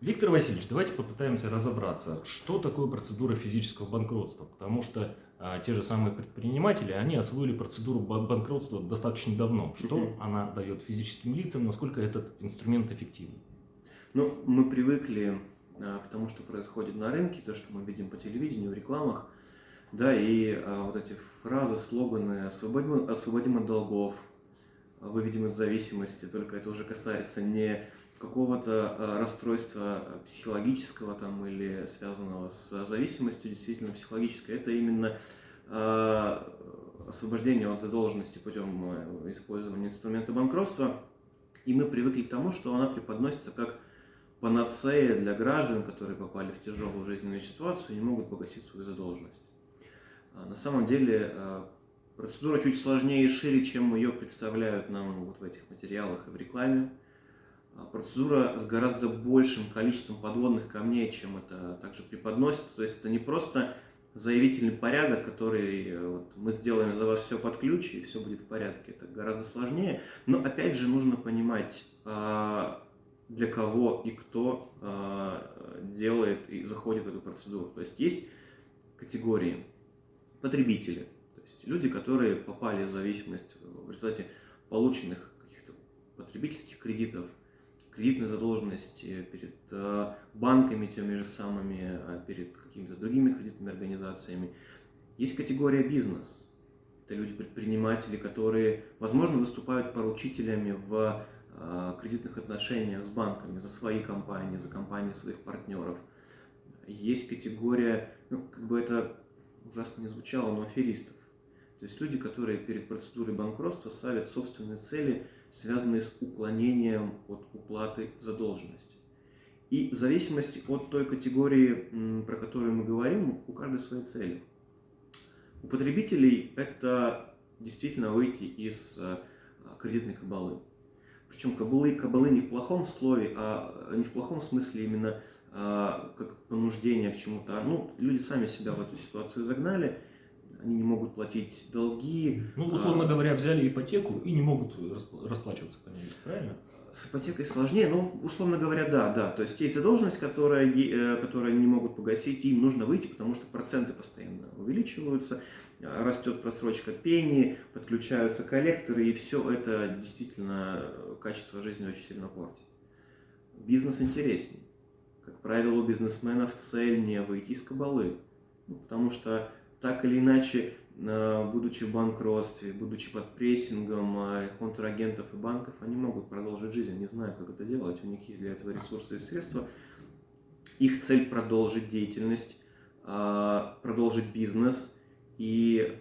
Виктор Васильевич, давайте попытаемся разобраться, что такое процедура физического банкротства, потому что а, те же самые предприниматели, они освоили процедуру банкротства достаточно давно. Что uh она дает физическим лицам, насколько этот инструмент эффективен? Ну, мы привыкли а, к тому, что происходит на рынке, то, что мы видим по телевидению, в рекламах, да, и а, вот эти фразы, слоганы «освободим, освободим от долгов», «выведем из зависимости», только это уже касается не какого-то э, расстройства психологического там, или связанного с зависимостью, действительно психологическое, это именно э, освобождение от задолженности путем э, использования инструмента банкротства. И мы привыкли к тому, что она преподносится как панацея для граждан, которые попали в тяжелую жизненную ситуацию и не могут погасить свою задолженность. А на самом деле процедура чуть сложнее и шире, чем ее представляют нам вот в этих материалах и в рекламе. А, процедура с гораздо большим количеством подводных камней, чем это также преподносится. То есть это не просто заявительный порядок, который э, вот, мы сделаем за вас все под ключ и все будет в порядке. Это гораздо сложнее. Но опять же нужно понимать, а, для кого и кто а, делает и заходит в эту процедуру. То есть есть категории потребители, то есть люди, которые попали в зависимость в результате полученных каких-то потребительских кредитов, кредитной задолженности перед э, банками теми же самыми, а перед какими-то другими кредитными организациями. Есть категория бизнес. Это люди-предприниматели, которые, возможно, выступают поручителями в э, кредитных отношениях с банками за свои компании, за компании своих партнеров. Есть категория, ну, как бы это ужасно не звучало, но аферистов. То есть люди, которые перед процедурой банкротства ставят собственные цели – связанные с уклонением от уплаты задолженности. И в зависимости от той категории, про которую мы говорим, у каждой свои цели. У потребителей это действительно выйти из э, кредитной кабалы. Причем кабалы, кабалы не в плохом слове, а не в плохом смысле именно а, как понуждение к чему-то. Ну, люди сами себя в эту ситуацию загнали, они не могут платить долги. Ну, условно а, говоря, взяли ипотеку и не могут расплачиваться по ней, правильно? С ипотекой сложнее, но, условно говоря, да, да. То есть есть задолженность, которая, э, которую они не могут погасить, им нужно выйти, потому что проценты постоянно увеличиваются, растет просрочка пени, подключаются коллекторы, и все это действительно качество жизни очень сильно портит. Бизнес интереснее. Как правило, у бизнесменов цель не выйти из кабалы, ну, потому что так или иначе, э, будучи в банкротстве, будучи под прессингом э, контрагентов и банков, они могут продолжить жизнь, они знают, как это делать, у них есть для этого ресурсы и средства. Их цель продолжить деятельность, э, продолжить бизнес и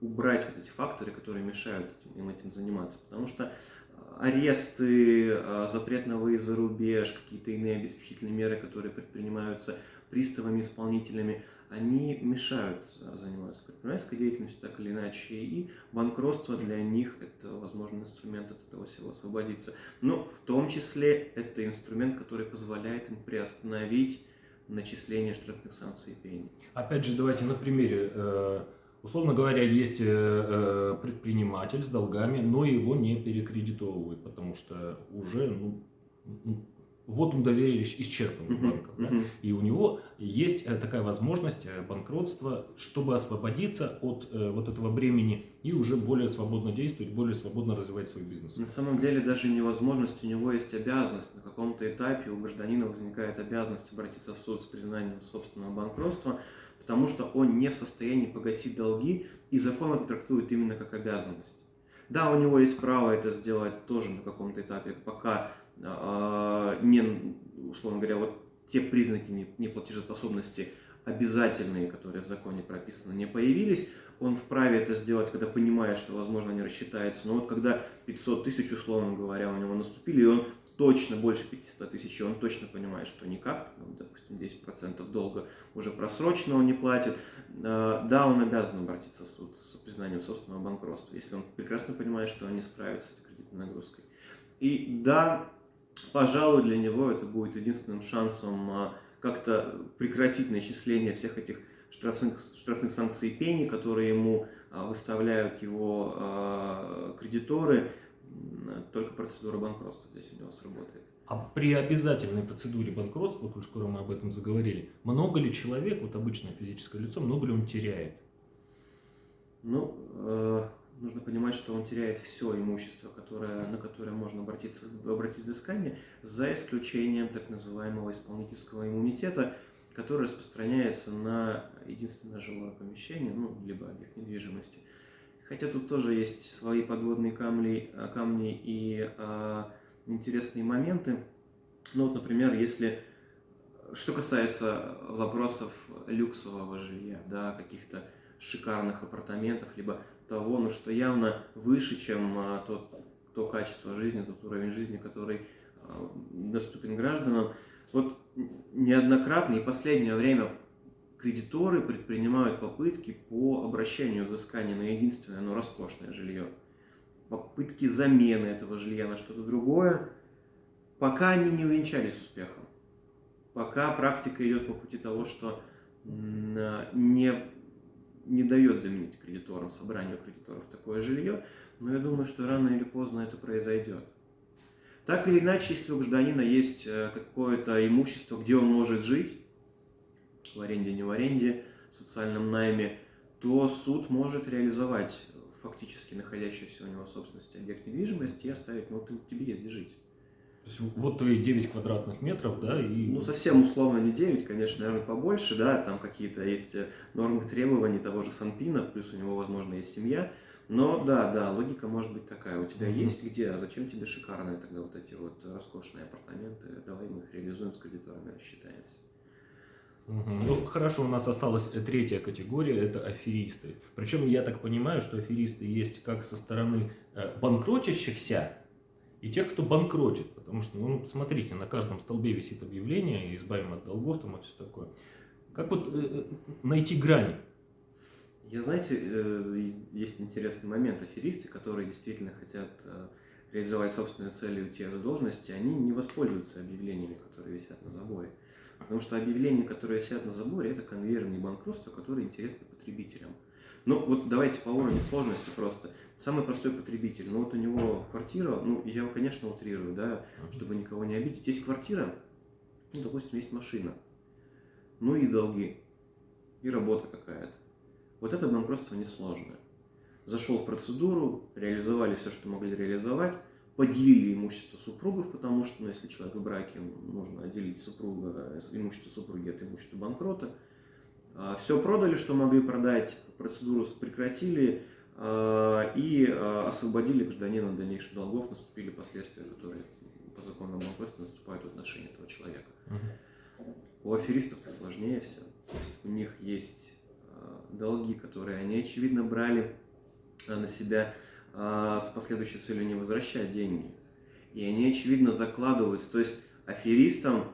убрать вот эти факторы, которые мешают им этим заниматься. Потому что аресты, запрет на выезд за рубеж, какие-то иные обеспечительные меры, которые предпринимаются приставами, исполнителями – они мешают заниматься предпринимательской деятельностью так или иначе, и банкротство для них это возможный инструмент от этого всего освободиться. Но в том числе это инструмент, который позволяет им приостановить начисление штрафных санкций и пений. Опять же, давайте на примере. Э, условно говоря, есть э, э, предприниматель с долгами, но его не перекредитовывают, потому что уже ну, вот он доверие исчерпан uh-huh, банком. Uh-huh. Да? И у него есть э, такая возможность э, банкротства, чтобы освободиться от э, вот этого бремени и уже более свободно действовать, более свободно развивать свой бизнес. На самом деле даже невозможность, у него есть обязанность. На каком-то этапе у гражданина возникает обязанность обратиться в суд с признанием собственного банкротства, потому что он не в состоянии погасить долги, и закон это трактует именно как обязанность. Да, у него есть право это сделать тоже на каком-то этапе, пока не, условно говоря, вот те признаки неплатежеспособности обязательные, которые в законе прописаны, не появились, он вправе это сделать, когда понимает, что, возможно, не рассчитается. Но вот когда 500 тысяч, условно говоря, у него наступили, и он точно больше 500 тысяч, он точно понимает, что никак, ну, допустим, 10% долга уже просрочено, он не платит, а, да, он обязан обратиться в суд с признанием собственного банкротства, если он прекрасно понимает, что он не справится с этой кредитной нагрузкой. И да, пожалуй, для него это будет единственным шансом а, как-то прекратить начисление всех этих штрафных, штрафных санкций и пений, которые ему а, выставляют его а, кредиторы. Только процедура банкротства здесь у него сработает. А при обязательной процедуре банкротства, коль скоро мы об этом заговорили, много ли человек, вот обычное физическое лицо, много ли он теряет? Ну, э, нужно понимать, что он теряет все имущество, которое, на которое можно обратиться, обратить взыскание, за исключением так называемого исполнительского иммунитета, который распространяется на единственное жилое помещение, ну, либо объект недвижимости. Хотя тут тоже есть свои подводные камни, э, камни и э, интересные моменты. Ну вот, например, если что касается вопросов люксового жилья, да, каких-то шикарных апартаментов, либо того, ну, что явно выше, чем а, тот, то качество жизни, тот уровень жизни, который а, доступен гражданам. Вот неоднократно и последнее время кредиторы предпринимают попытки по обращению взыскания на единственное, но роскошное жилье. Попытки замены этого жилья на что-то другое, пока они не увенчались успехом. Пока практика идет по пути того, что не не дает заменить кредиторам, собранию кредиторов такое жилье, но я думаю, что рано или поздно это произойдет. Так или иначе, если у гражданина есть э, какое-то имущество, где он может жить, в аренде, не в аренде, в социальном найме, то суд может реализовать фактически находящийся у него собственности объект недвижимости и оставить, ну, тебе есть где жить. То есть вот твои 9 квадратных метров, да, и... Ну, совсем условно не 9, конечно, наверное, побольше, да, там какие-то есть э, нормы требований того же Санпина, плюс у него, возможно, есть семья, но да, да, логика может быть такая, у тебя mm-hmm. есть где, а зачем тебе шикарные тогда вот эти вот роскошные апартаменты, давай мы их реализуем с кредиторами, рассчитаемся. Угу. Ну, хорошо, у нас осталась третья категория, это аферисты. Причем я так понимаю, что аферисты есть как со стороны э, банкротящихся, и тех, кто банкротит. Потому что, ну, смотрите, на каждом столбе висит объявление, избавим от долгов там и все такое. Как вот э, э, найти грани? Я, знаете, э, есть интересный момент. Аферисты, которые действительно хотят э, реализовать собственные цели у тех задолженности, они не воспользуются объявлениями, которые висят на заборе. Потому что объявления, которые висят на заборе, это конвейерные банкротства, которые интересны потребителям. Ну, вот давайте по уровню сложности просто. Самый простой потребитель. Ну, вот у него квартира, ну, я, конечно, утрирую, да, чтобы никого не обидеть. Есть квартира, ну, допустим, есть машина, ну и долги, и работа какая-то. Вот это банкротство несложное. Зашел в процедуру, реализовали все, что могли реализовать, поделили имущество супругов, потому что, ну, если человек в браке, нужно отделить супруга, имущество супруги от имущества банкрота – а, Все продали, что могли продать, процедуру прекратили и а, освободили гражданина от дальнейших долгов, наступили последствия, которые по закону банкротстве наступают в отношении этого человека. Угу. У аферистов-то сложнее все. То есть у них есть долги, которые они, очевидно, брали на себя с последующей целью не возвращать деньги. И они, очевидно, закладываются. То есть аферистам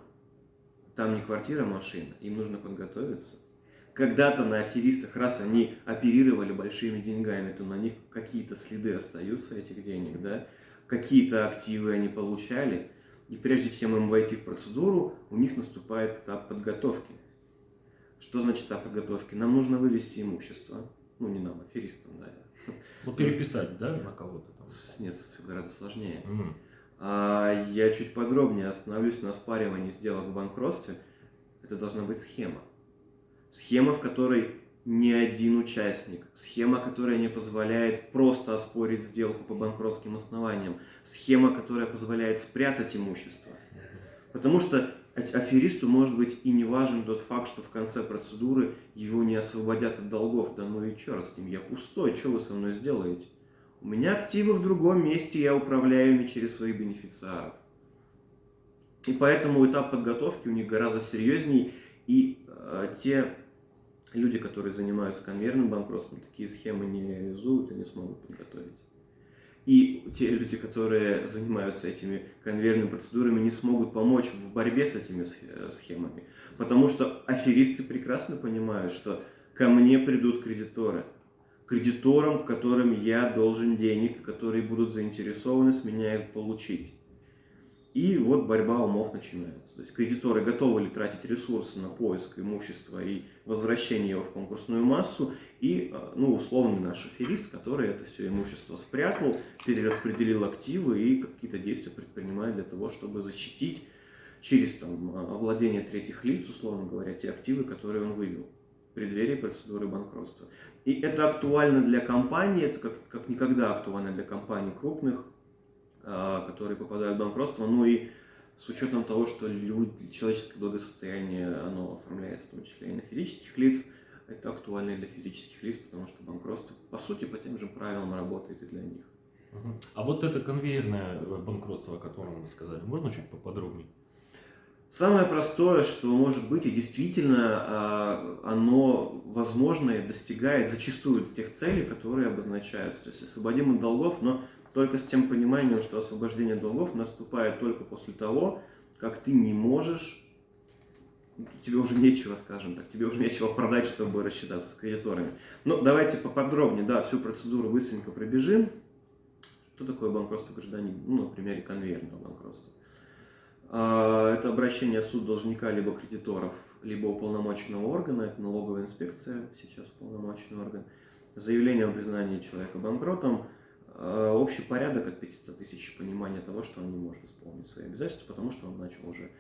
там не квартира, а машина. Им нужно подготовиться когда-то на аферистах, раз они оперировали большими деньгами, то на них какие-то следы остаются этих денег, да, какие-то активы они получали, и прежде чем им войти в процедуру, у них наступает этап подготовки. Что значит этап подготовки? Нам нужно вывести имущество, ну не нам, аферистам, да. Ну переписать, да, на кого-то? Нет, гораздо сложнее. Mm. А, я чуть подробнее остановлюсь на оспаривании сделок в банкротстве. Это должна быть схема. Схема, в которой не один участник. Схема, которая не позволяет просто оспорить сделку по банкротским основаниям. Схема, которая позволяет спрятать имущество. Потому что аферисту может быть и не важен тот факт, что в конце процедуры его не освободят от долгов. Да ну и черт с ним, я пустой, что вы со мной сделаете? У меня активы в другом месте, я управляю ими через своих бенефициаров. И поэтому этап подготовки у них гораздо серьезнее, и э, те люди, которые занимаются конвейерным банкротством, такие схемы не реализуют и не смогут подготовить. И те люди, которые занимаются этими конвейерными процедурами, не смогут помочь в борьбе с этими схемами. Потому что аферисты прекрасно понимают, что ко мне придут кредиторы. Кредиторам, которым я должен денег, которые будут заинтересованы с меня их получить. И вот борьба умов начинается. То есть кредиторы готовы ли тратить ресурсы на поиск имущества и возвращение его в конкурсную массу, и э, ну, условный наш аферист, который это все имущество спрятал, перераспределил активы и какие-то действия предпринимает для того, чтобы защитить через там, владение третьих лиц, условно говоря, те активы, которые он вывел в преддверии процедуры банкротства. И это актуально для компаний, это как, как никогда актуально для компаний крупных, которые попадают в банкротство, ну и с учетом того, что люди, человеческое благосостояние, оно оформляется в том числе и на физических лиц, это актуально и для физических лиц, потому что банкротство, по сути, по тем же правилам работает и для них. А вот это конвейерное банкротство, о котором вы сказали, можно чуть поподробнее? Самое простое, что может быть, и действительно а, оно, возможно, достигает зачастую тех целей, которые обозначаются. То есть освободим от долгов, но только с тем пониманием, что освобождение долгов наступает только после того, как ты не можешь, тебе уже нечего, скажем так, тебе уже нечего продать, чтобы рассчитаться с кредиторами. Ну, давайте поподробнее, да, всю процедуру быстренько пробежим. Что такое банкротство гражданина? Ну, на примере конвейерного банкротства. А, это обращение в суд должника либо кредиторов, либо уполномоченного органа, это налоговая инспекция, сейчас уполномоченный орган, заявление о признании человека банкротом, общий порядок от 500 тысяч понимания того, что он не может исполнить свои обязательства, потому что он начал уже,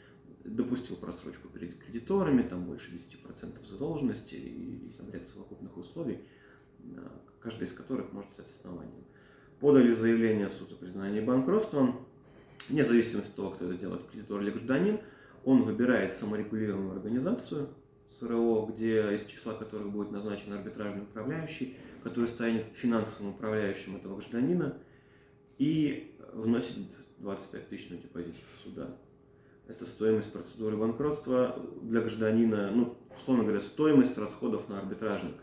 допустил просрочку перед кредиторами, там больше 10% задолженности и, и там ряд совокупных условий, э, каждый из которых может стать основанием. Подали заявление суд о признании банкротством, вне зависимости от того, кто это делает, кредитор или гражданин, он выбирает саморегулируемую организацию, СРО, где из числа которых будет назначен арбитражный управляющий, который станет финансовым управляющим этого гражданина и вносит 25 тысяч на депозит суда. Это стоимость процедуры банкротства для гражданина, ну, условно говоря, стоимость расходов на арбитражника.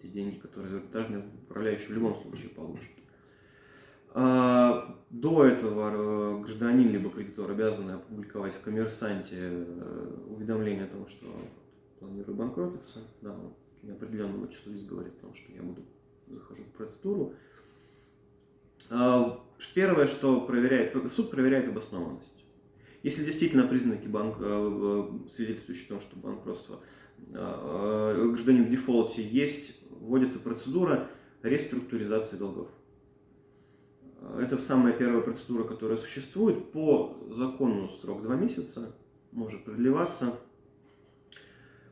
Те деньги, которые арбитражный управляющий в любом случае получит. А, до этого э, гражданин либо кредитор обязаны опубликовать в коммерсанте э, уведомление о том, что планирую банкротиться. Да, неопределенному числу лиц говорит о том, что я буду захожу в процедуру. А, первое, что проверяет, суд проверяет обоснованность. Если действительно признаки банк, э, э, свидетельствующие о том, что банкротство э, гражданин в дефолте есть, вводится процедура реструктуризации долгов. Это самая первая процедура, которая существует. По закону срок 2 месяца, может продлеваться.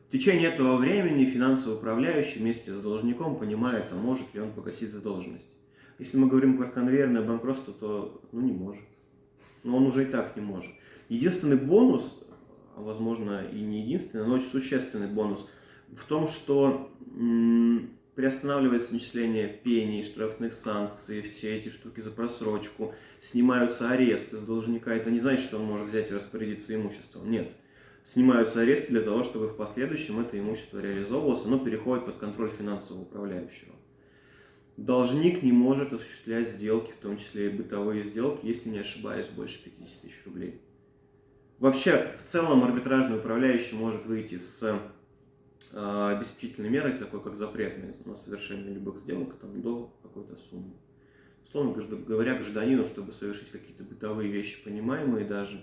В течение этого времени финансовый управляющий вместе с должником понимает, а может ли он погасить задолженность. Если мы говорим про конвейерное банкротство, то ну, не может. Но он уже и так не может. Единственный бонус, а возможно и не единственный, но очень существенный бонус, в том, что приостанавливается начисление пений, штрафных санкций, все эти штуки за просрочку, снимаются аресты с должника. Это не значит, что он может взять и распорядиться имуществом. Нет снимаются аресты для того, чтобы в последующем это имущество реализовывалось, оно переходит под контроль финансового управляющего. Должник не может осуществлять сделки, в том числе и бытовые сделки, если не ошибаюсь, больше 50 тысяч рублей. Вообще, в целом, арбитражный управляющий может выйти с э, обеспечительной мерой, такой как запретная на совершение любых сделок там, до какой-то суммы. Условно говоря, гражданину, чтобы совершить какие-то бытовые вещи, понимаемые даже,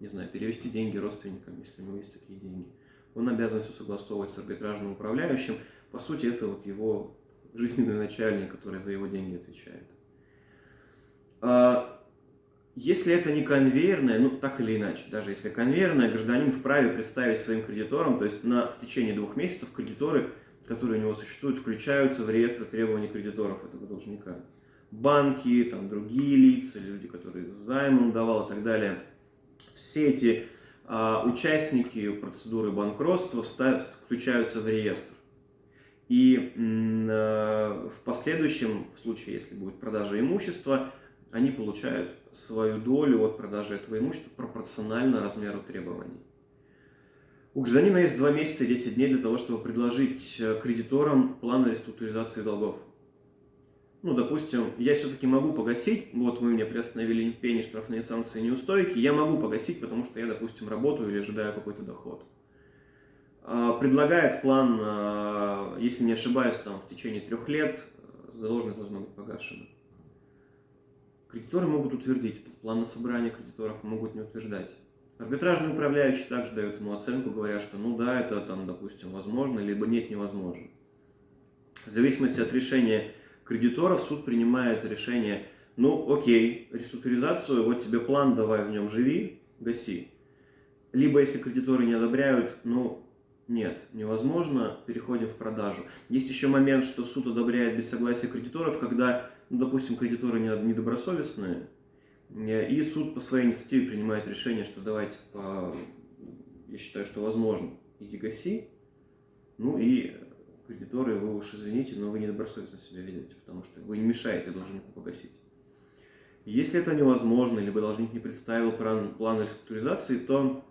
не знаю, перевести деньги родственникам, если у него есть такие деньги. Он обязан все согласовывать с арбитражным управляющим. По сути, это вот его жизненный начальник, который за его деньги отвечает. А, если это не конвейерное, ну так или иначе, даже если конвейерное, гражданин вправе представить своим кредиторам, то есть на, в течение двух месяцев кредиторы, которые у него существуют, включаются в реестр требований кредиторов этого должника. Банки, там другие лица, люди, которые займом давал и так далее – все эти а, участники процедуры банкротства включаются в реестр. И а, в последующем, в случае, если будет продажа имущества, они получают свою долю от продажи этого имущества пропорционально размеру требований. У гражданина есть 2 месяца и 10 дней для того, чтобы предложить э, кредиторам план реструктуризации долгов ну, допустим, я все-таки могу погасить, вот вы мне приостановили пени, штрафные санкции, неустойки, я могу погасить, потому что я, допустим, работаю или ожидаю какой-то доход. А, предлагает план, а, если не ошибаюсь, там в течение трех лет задолженность должна быть погашена. Кредиторы могут утвердить этот план на собрание кредиторов, могут не утверждать. Арбитражный управляющий также дает ему оценку, говоря, что ну да, это там, допустим, возможно, либо нет, невозможно. В зависимости от решения кредиторов суд принимает решение, ну окей, реструктуризацию, вот тебе план, давай в нем живи, гаси. Либо если кредиторы не одобряют, ну нет, невозможно, переходим в продажу. Есть еще момент, что суд одобряет без согласия кредиторов, когда, ну, допустим, кредиторы недобросовестные, и суд по своей инициативе принимает решение, что давайте, по... я считаю, что возможно, иди гаси, ну и кредиторы, вы уж извините, но вы недобросовестно себя ведете, потому что вы не мешаете должнику погасить. Если это невозможно, либо должник не представил план, план реструктуризации, то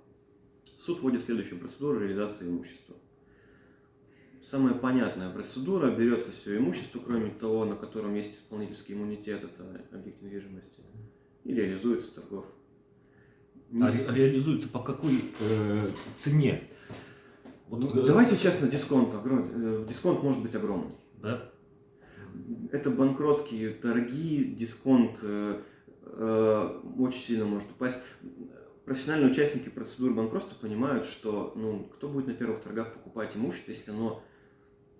суд вводит следующую процедуру реализации имущества. Самая понятная процедура, берется все имущество, кроме того, на котором есть исполнительский иммунитет, это объект недвижимости, и реализуется торгов. Не... А ре реализуется по какой э, цене? Вот, ну, давайте честно, дисконт, огром... Э, дисконт может быть огромный. Да? Это банкротские торги, дисконт э, э, очень сильно может упасть профессиональные участники процедуры банкротства понимают, что ну, кто будет на первых торгах покупать имущество, если оно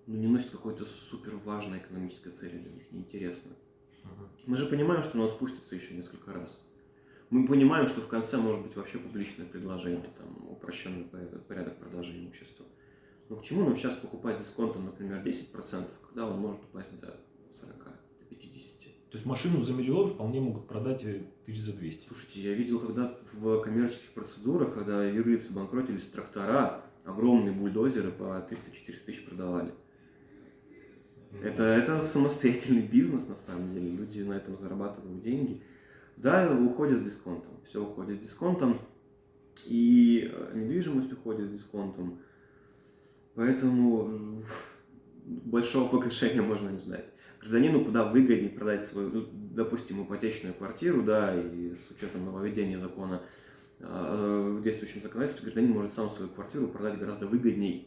ну, не носит какой-то супер важной экономической цели для них, неинтересно. Ага. Мы же понимаем, что оно спустится еще несколько раз. Мы понимаем, что в конце может быть вообще публичное предложение, там, упрощенный порядок продажи имущества. Но к чему нам сейчас покупать дисконтом, например, 10%, когда он может упасть до 40, до 50? То есть машину за миллион вполне могут продать э, тысяч за 200. Слушайте, я видел, когда в коммерческих процедурах, когда юрлицы банкротились, трактора, огромные бульдозеры по 300-400 тысяч продавали. Это, это самостоятельный бизнес, на самом деле. Люди на этом зарабатывают деньги. Да, уходят с дисконтом. Все уходит с дисконтом. И э, недвижимость уходит с дисконтом. Поэтому большого погашения можно не ждать гражданину куда выгоднее продать свою, ну, допустим, ипотечную квартиру, да, и с учетом нововведения закона а, в действующем законодательстве, гражданин может сам свою квартиру продать гораздо выгоднее,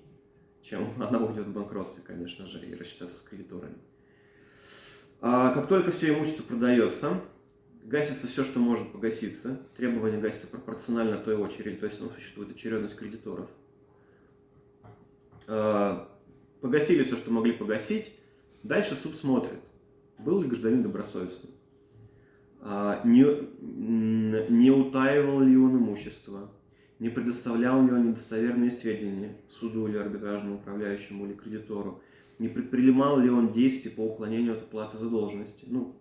чем она уйдет в банкротстве, конечно же, и рассчитаться с кредиторами. А как только все имущество продается, гасится все, что может погаситься. Требования гасятся пропорционально той очереди, то есть ну, существует очередность кредиторов. А, погасили все, что могли погасить. Дальше суд смотрит, был ли гражданин добросовестным, а, не, не утаивал ли он имущество, не предоставлял ли он недостоверные сведения суду или арбитражному управляющему или кредитору, не предпринимал ли он действия по уклонению от оплаты задолженности. Ну,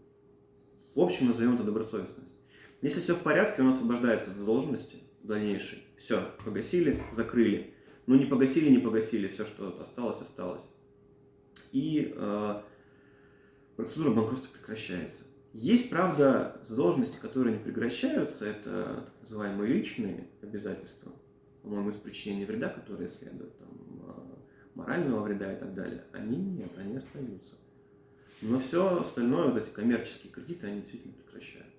в общем, назовем это добросовестность. Если все в порядке, он освобождается от задолженности дальнейшей. Все, погасили, закрыли. Ну, не погасили, не погасили, все, что осталось, осталось и э, процедура банкротства прекращается. Есть, правда, задолженности, которые не прекращаются, это так называемые личные обязательства, по-моему, из причинения вреда, которые следуют, там, э, морального вреда и так далее. Они нет, они остаются. Но все остальное, вот эти коммерческие кредиты, они действительно прекращаются.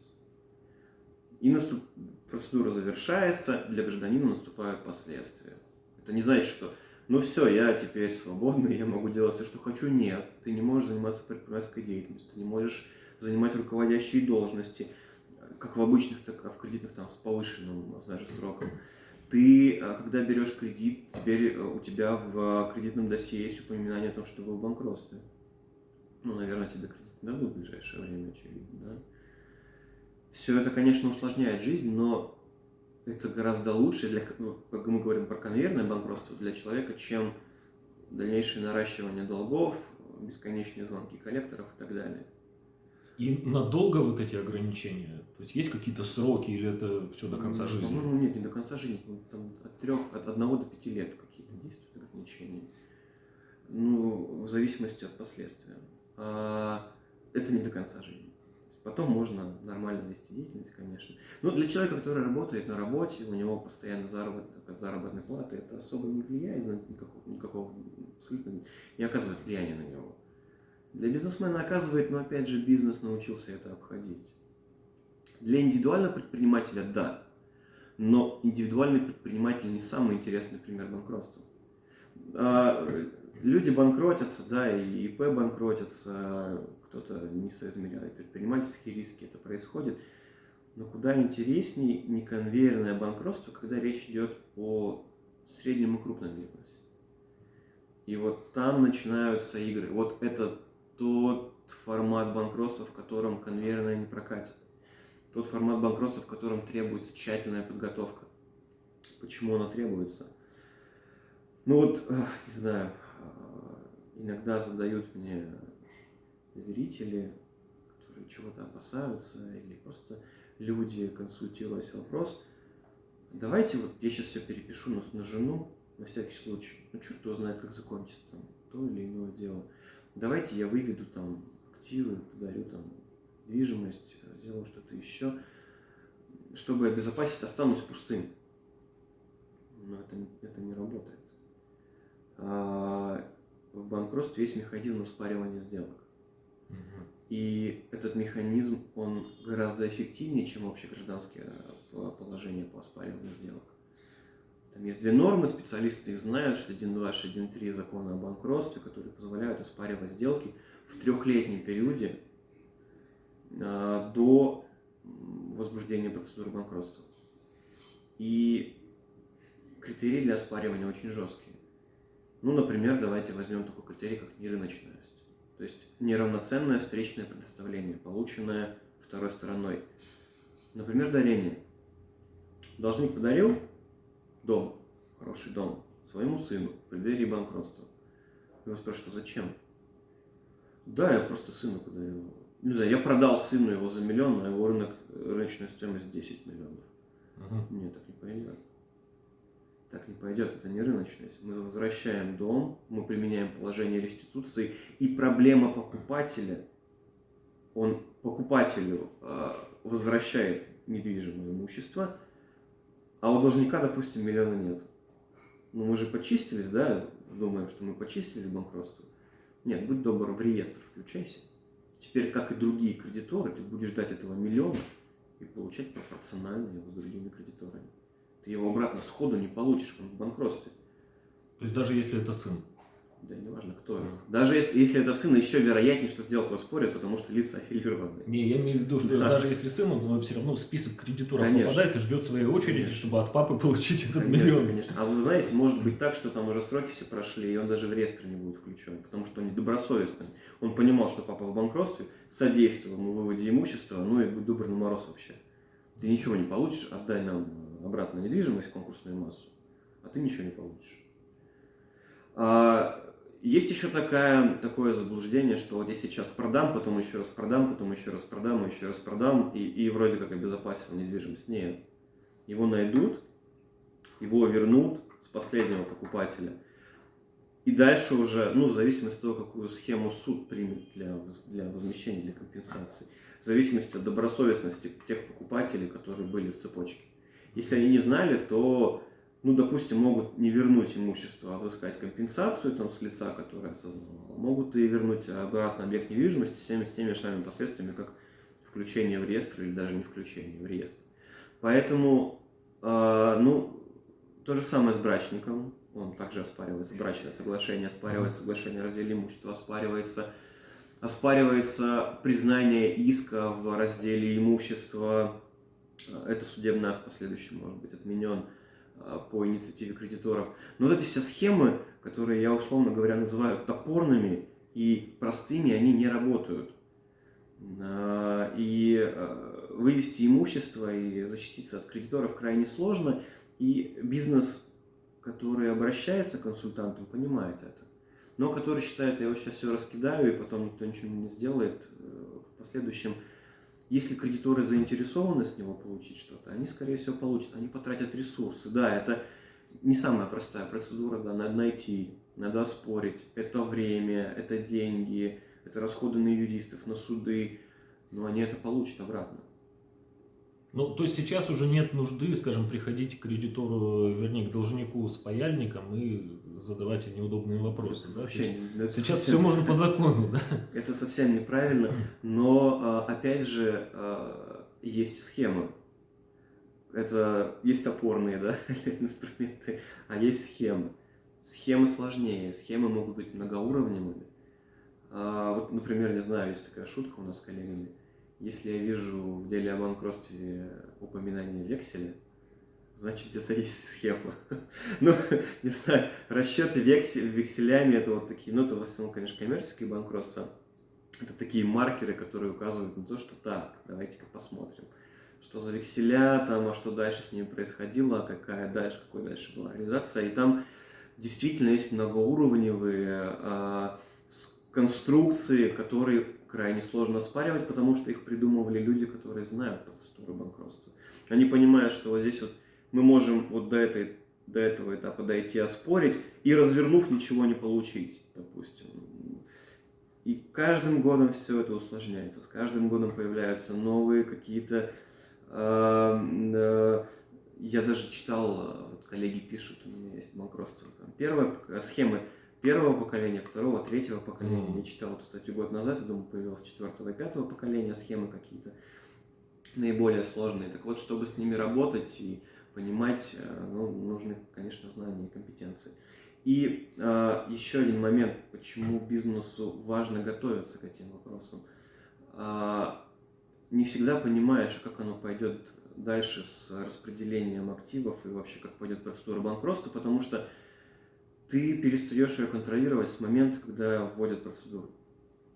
И наступ... процедура завершается, для гражданина наступают последствия. Это не значит, что ну все, я теперь свободный, я могу делать все, что хочу. Нет, ты не можешь заниматься предпринимательской деятельностью, ты не можешь занимать руководящие должности, как в обычных, так и в кредитных там с повышенным даже сроком. Ты, а, когда берешь кредит, теперь э, у тебя в кредитном досье есть упоминание о том, что вы в банкротстве. Ну, наверное, тебе кредит дадут в ближайшее время, очевидно, да? Все это, конечно, усложняет жизнь, но это гораздо лучше, для, ну, как мы говорим про конвейерное банкротство, для человека, чем дальнейшее наращивание долгов, бесконечные звонки коллекторов и так далее. И надолго вот эти ограничения? То есть есть какие-то сроки или это все до конца жизни? Ну, нет, не до конца жизни. Там от трех, от одного до пяти лет какие-то действуют ограничения. Ну, в зависимости от последствия. А это не до конца жизни. Потом можно нормально вести деятельность, конечно. Но для человека, который работает на работе, у него постоянно заработок от заработной платы, это особо не влияет, никакого, никакого абсолютно не оказывает влияния на него. Для бизнесмена оказывает, но опять же бизнес научился это обходить. Для индивидуального предпринимателя – да. Но индивидуальный предприниматель не самый интересный пример банкротства. Люди банкротятся, да, и ИП банкротятся, кто-то не соизмеряет предпринимательские риски, это происходит. Но куда интереснее не конвейерное банкротство, когда речь идет о среднем и крупном бизнесе. И вот там начинаются игры. Вот это тот формат банкротства, в котором конвейерное не прокатит. Тот формат банкротства, в котором требуется тщательная подготовка. Почему она требуется? Ну вот, не знаю, иногда задают мне доверители, которые чего-то опасаются, или просто люди, консультируясь вопрос, давайте вот я сейчас все перепишу на, на жену, на всякий случай, ну черт его знает, как закончится там то или иное дело. Давайте я выведу там активы, подарю там недвижимость, сделаю что-то еще, чтобы обезопасить, останусь пустым. Но это, это не работает. В банкротстве есть механизм оспаривания сделок. И этот механизм, он гораздо эффективнее, чем общегражданское э, положение по оспариванию сделок. Там есть две нормы, специалисты их знают, 1.2 и 1.3 закона о банкротстве, которые позволяют оспаривать сделки в трехлетнем периоде э, до возбуждения процедуры банкротства. И критерии для оспаривания очень жесткие. Ну, например, давайте возьмем такой критерий, как нерыночность. То есть неравноценное встречное предоставление, полученное второй стороной. Например, дарение. Должник подарил дом, хороший дом, своему сыну в преддверии банкротства. Его спрашивают, а зачем? Да, я просто сыну подарил. Не знаю, я продал сыну его за миллион, а его рынок, рыночная стоимость 10 миллионов. Угу. Нет, так не пойдет так не пойдет, это не рыночность. Мы возвращаем дом, мы применяем положение реституции, и проблема покупателя, он покупателю э, возвращает недвижимое имущество, а у должника, допустим, миллиона нет. Ну, мы же почистились, да, думаем, что мы почистили банкротство. Нет, будь добр, в реестр включайся. Теперь, как и другие кредиторы, ты будешь ждать этого миллиона и получать пропорционально его с другими кредиторами ты его обратно сходу не получишь, он в банкротстве. То есть даже если это сын? Да, неважно, кто это. Даже если, если это сын, еще вероятнее, что сделку оспорят, потому что лица аффилированы. Не, я имею в виду, что да. даже если сын, он все равно в список кредиторов конечно. попадает и ждет своей очереди, конечно. чтобы от папы получить этот конечно, миллион. Конечно. А вы знаете, может быть так, что там уже сроки все прошли, и он даже в реестр не будет включен, потому что он недобросовестный. Он понимал, что папа в банкротстве, содействовал ему выводе имущества, ну и будь добр на мороз вообще. Ты ничего не получишь, отдай нам обратно недвижимость, конкурсную массу, а ты ничего не получишь. А, есть еще такая, такое заблуждение, что вот я сейчас продам, потом еще раз продам, потом еще раз продам, еще раз продам, и, и вроде как обезопасил недвижимость. Нет. Его найдут, его вернут с последнего покупателя. И дальше уже, ну, в зависимости от того, какую схему суд примет для, для возмещения, для компенсации, в зависимости от добросовестности тех покупателей, которые были в цепочке. Если они не знали, то, ну, допустим, могут не вернуть имущество, а взыскать компенсацию там, с лица, которое осознавало. Могут и вернуть обратно объект недвижимости с теми, с теми же последствиями, как включение в реестр или даже не включение в реестр. Поэтому, э, ну, то же самое с брачником. Он также оспаривается. Брачное соглашение оспаривается, соглашение о разделе имущества оспаривается. Оспаривается признание иска в разделе имущества это судебный акт в последующем может быть отменен а, по инициативе кредиторов. Но вот эти все схемы, которые я условно говоря называю топорными и простыми, они не работают. А, и а, вывести имущество и защититься от кредиторов крайне сложно. И бизнес, который обращается к консультантам, понимает это. Но который считает, я вот сейчас все раскидаю, и потом никто ничего не сделает э, в последующем – если кредиторы заинтересованы с него получить что-то, они, скорее всего, получат. Они потратят ресурсы. Да, это не самая простая процедура, да, надо найти, надо оспорить. Это время, это деньги, это расходы на юристов, на суды, но они это получат обратно. Ну, то есть сейчас уже нет нужды, скажем, приходить к кредитору, вернее, к должнику с паяльником и задавать неудобные вопросы. да? Вообще, сейчас сейчас совсем... все можно по закону, да? Это совсем неправильно, но, а, опять же, а, есть схемы. Это есть опорные да, инструменты, а есть схемы. Схемы сложнее, схемы могут быть многоуровневыми. А, вот, например, не знаю, есть такая шутка у нас с коллегами. Если я вижу в деле о банкротстве упоминание векселя, значит где-то есть схема. ну, не знаю, расчеты вексель, векселями это вот такие, ну это в основном, конечно, коммерческие банкротства. Это такие маркеры, которые указывают на то, что так, давайте-ка посмотрим, что за векселя там, а что дальше с ними происходило, какая дальше, какой дальше была реализация. И там действительно есть многоуровневые а, конструкции, которые крайне сложно оспаривать, потому что их придумывали люди, которые знают процедуру банкротства. Они понимают, что вот здесь вот мы можем вот до, этой, до этого этапа дойти, оспорить, и развернув, ничего не получить, допустим. И каждым годом все это усложняется, с каждым годом появляются новые какие-то... Э, э, я даже читал, вот коллеги пишут, у меня есть банкротство, первая схемы первого поколения, второго, третьего поколения. Mm-hmm. Я читал эту статью год назад, я думаю, появилось четвертого и пятого поколения схемы какие-то наиболее сложные. Так вот, чтобы с ними работать и понимать, э, ну, нужны, конечно, знания и компетенции. И э, еще один момент, почему бизнесу важно готовиться к этим вопросам. Э, не всегда понимаешь, как оно пойдет дальше с распределением активов и вообще как пойдет процедура банкротства, потому что ты перестаешь ее контролировать с момента, когда вводят процедуру.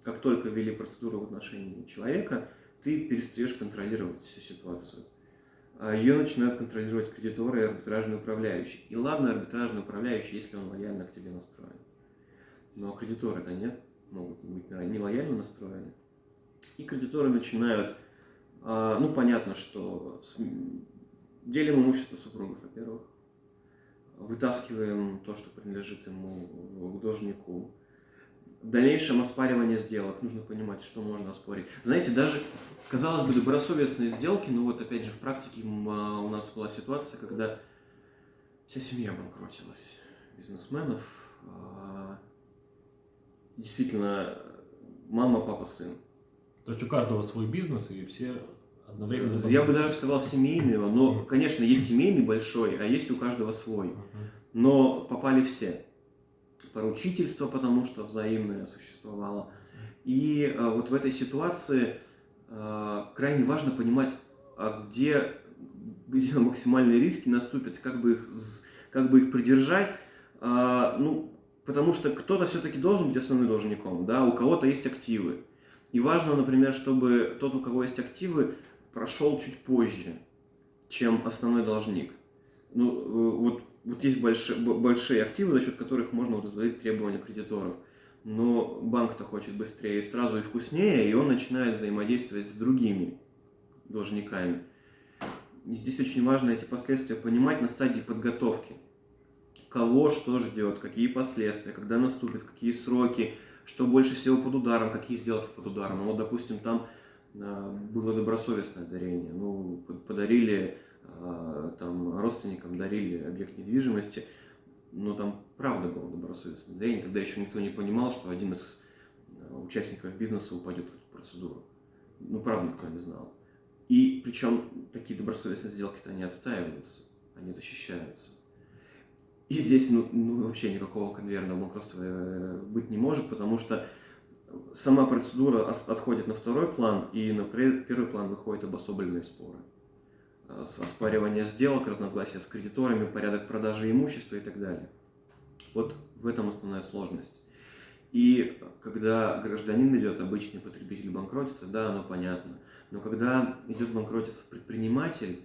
Как только ввели процедуру в отношении человека, ты перестаешь контролировать всю ситуацию. А ее начинают контролировать кредиторы и арбитражный управляющий. И ладно, арбитражный управляющий, если он лояльно к тебе настроен. Но кредиторы-то нет, могут быть не лояльно настроены. И кредиторы начинают, а, ну понятно, что делим имущество супругов, во-первых, вытаскиваем то, что принадлежит ему к должнику. В дальнейшем оспаривание сделок нужно понимать, что можно оспорить. Знаете, даже, казалось бы, добросовестные сделки, но вот опять же в практике а, у нас была ситуация, когда вся семья банкротилась бизнесменов. А, действительно, мама, папа, сын. То есть у каждого свой бизнес, и все одновременно... Я бы даже сказал семейного, но, конечно, есть семейный большой, а есть у каждого свой. Но попали все. Поручительство, потому что взаимное существовало. И а, вот в этой ситуации а, крайне важно понимать, а где, где максимальные риски наступят, как бы их, как бы их придержать. А, ну, потому что кто-то все-таки должен быть основным должником, да, у кого-то есть активы. И важно, например, чтобы тот, у кого есть активы, прошел чуть позже, чем основной должник. Ну, э, вот, вот есть большие, большие активы, за счет которых можно удовлетворить требования кредиторов. Но банк-то хочет быстрее и сразу и вкуснее, и он начинает взаимодействовать с другими должниками. И здесь очень важно эти последствия понимать на стадии подготовки. Кого что ждет, какие последствия, когда наступят, какие сроки, что больше всего под ударом, какие сделки под ударом. Ну, вот, допустим, там было добросовестное дарение. Ну, подарили а, там родственникам, дарили объект недвижимости, но там правда было добросовестное дарение. Тогда еще никто не понимал, что один из а, участников бизнеса упадет в эту процедуру. Ну, правда, никто не знал. И причем такие добросовестные сделки-то не отстаиваются, они защищаются. И здесь ну, ну, вообще никакого конвейерного банкротства э, быть не может, потому что сама процедура отходит на второй план, и на первый план выходят обособленные споры. Э, оспаривание сделок, разногласия с кредиторами, порядок продажи имущества и так далее. Вот в этом основная сложность. И когда гражданин идет, обычный потребитель банкротится, да, оно понятно. Но когда идет банкротиться предприниматель,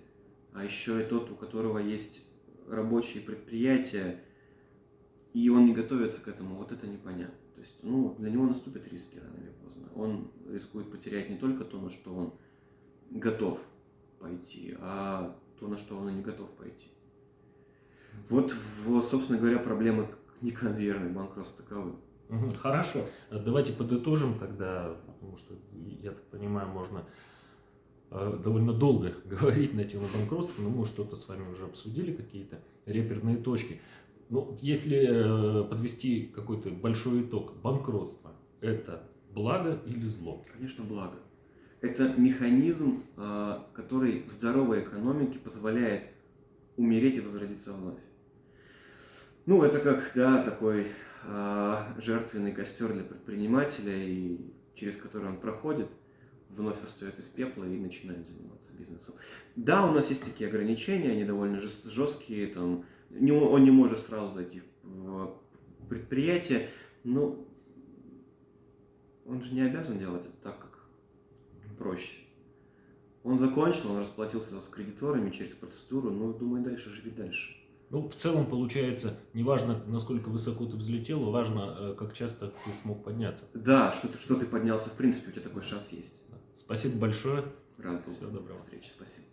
а еще и тот, у которого есть рабочие предприятия, и он не готовится к этому, вот это непонятно. То есть, ну, для него наступят риски рано или поздно. Он рискует потерять не только то, на что он готов пойти, а то, на что он и не готов пойти. Вот, собственно говоря, проблемы неконвейерной банкротства таковы. Хорошо. Давайте подытожим тогда, потому что, я так понимаю, можно э, довольно долго говорить на тему банкротства, но мы что-то с вами уже обсудили, какие-то реперные точки. Ну, если э, подвести какой-то большой итог, банкротство – это благо или зло? Конечно, благо. Это механизм, э, который в здоровой экономике позволяет умереть и возродиться вновь. Ну, это как, да, такой а, жертвенный костер для предпринимателя, и через который он проходит, вновь встает из пепла и начинает заниматься бизнесом. Да, у нас есть такие ограничения, они довольно жесткие, там, не, он не может сразу зайти в предприятие, но он же не обязан делать это так, как проще. Он закончил, он расплатился с кредиторами через процедуру, ну, думаю, дальше живи дальше. Ну, в целом получается, неважно, насколько высоко ты взлетел, важно, э, как часто ты смог подняться. Да, что ты, что ты поднялся, в принципе, у тебя такой шанс есть. Спасибо большое. Рад был. Всего доброго. Встречи, спасибо.